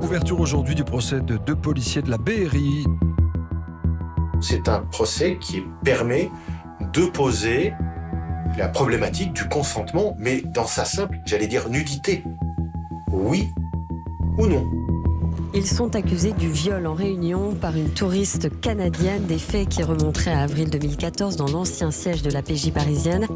L'ouverture aujourd'hui du procès de deux policiers de la BRI. C'est un procès qui permet de poser la problématique du consentement, mais dans sa simple, j'allais dire, nudité. Oui ou non? Ils sont accusés du viol en réunion par une touriste canadienne, des faits qui remonteraient à avril 2014 dans l'ancien siège de la PJ parisienne.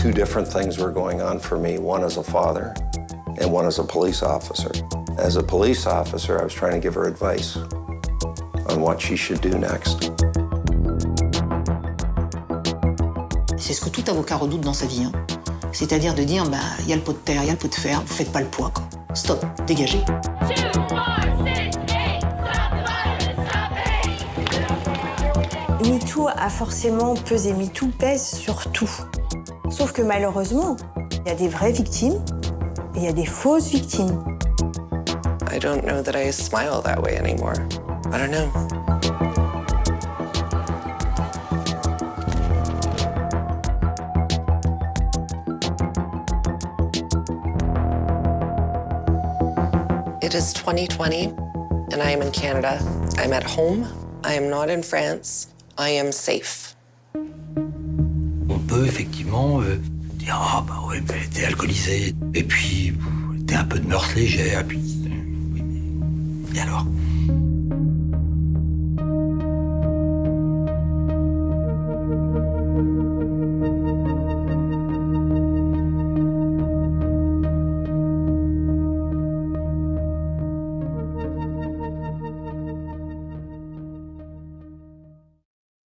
Two different things were going on for me, one as a father and one as a police officer. As a police officer, I was trying to give her advice on what she should do next. C'est ce que tout avocat redoute dans sa vie. Hein. C'est-à-dire de dire, bah, il y a le pot de terre, il y a le pot de fer, vous faites pas le poids, quoi. Stop, dégagez. MeToo a forcément pesé, MeToo pèse sur tout. Sauf que malheureusement, il y a des vraies victimes et il y a des fausses victimes. I don't know that I smile that way anymore. I don't know. It is 2020, and I am in Canada. I'm at home. I am not in France. I am safe. Effectivement euh, dire Ah, bah ouais, mais elle était alcoolisée. Et puis, elle était un peu de mœurs légères. Puis, euh, oui, mais- Et alors?